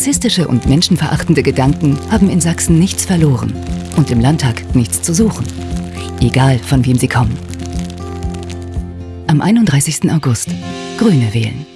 Rassistische und menschenverachtende Gedanken haben in Sachsen nichts verloren und im Landtag nichts zu suchen. Egal, von wem sie kommen. Am 31. August. Grüne wählen.